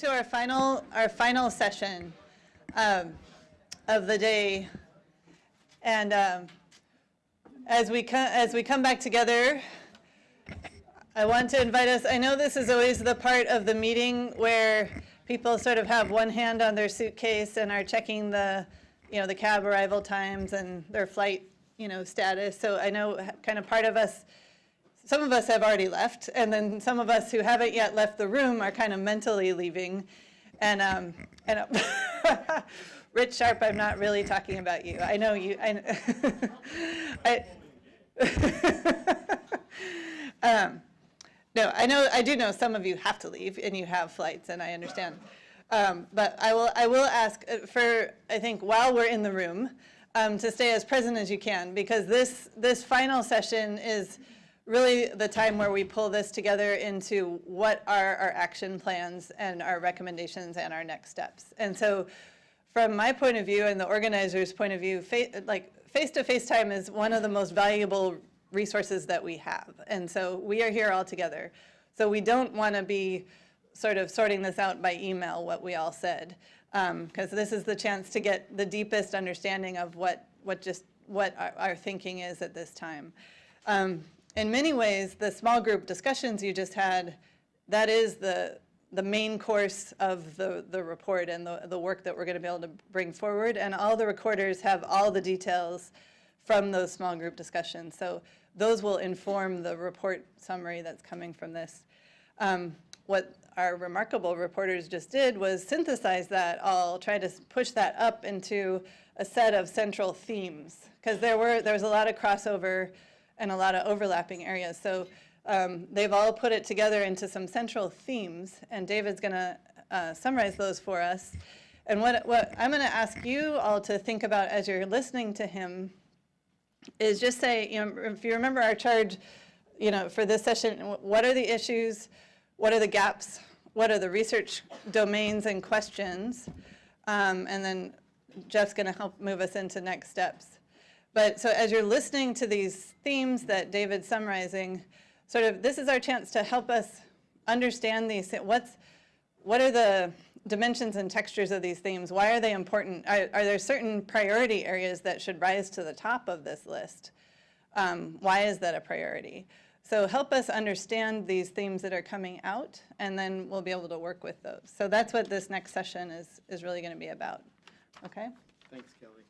To our final, our final session um, of the day. And um, as we, co- as we come back together, I want to invite us, I know this is always the part of the meeting where people sort of have one hand on their suitcase and are checking the, you know, the cab arrival times and their flight, you know, status. So I know kind of part of us some of us have already left, and then some of us who haven't yet left the room are kind of mentally leaving. And, um, and Rich Sharp, I'm not really talking about you. I know you. I, I um, no, I know. I do know some of you have to leave, and you have flights, and I understand. Um, but I will. I will ask uh, for. I think while we're in the room, um, to stay as present as you can, because this this final session is really the time where we pull this together into what are our action plans and our recommendations and our next steps. And so from my point of view and the organizer's point of view, like face-to-face -face time is one of the most valuable resources that we have. And so we are here all together. So we don't want to be sort of sorting this out by email, what we all said, because um, this is the chance to get the deepest understanding of what, what just what our, our thinking is at this time. Um, in many ways, the small group discussions you just had, that is the, the main course of the, the report and the, the work that we're going to be able to bring forward. And all the recorders have all the details from those small group discussions. So those will inform the report summary that's coming from this. Um, what our remarkable reporters just did was synthesize that all, try to push that up into a set of central themes. Because there were there was a lot of crossover and a lot of overlapping areas. So um, they've all put it together into some central themes, and David's going to uh, summarize those for us. And what, what I'm going to ask you all to think about as you're listening to him is just say, you know, if you remember our charge, you know, for this session, what are the issues? What are the gaps? What are the research domains and questions? Um, and then Jeff's going to help move us into next steps. But so as you're listening to these themes that David's summarizing, sort of this is our chance to help us understand these, what's, what are the dimensions and textures of these themes? Why are they important? Are, are there certain priority areas that should rise to the top of this list? Um, why is that a priority? So help us understand these themes that are coming out, and then we'll be able to work with those. So that's what this next session is, is really going to be about. Okay? Thanks, Kelly.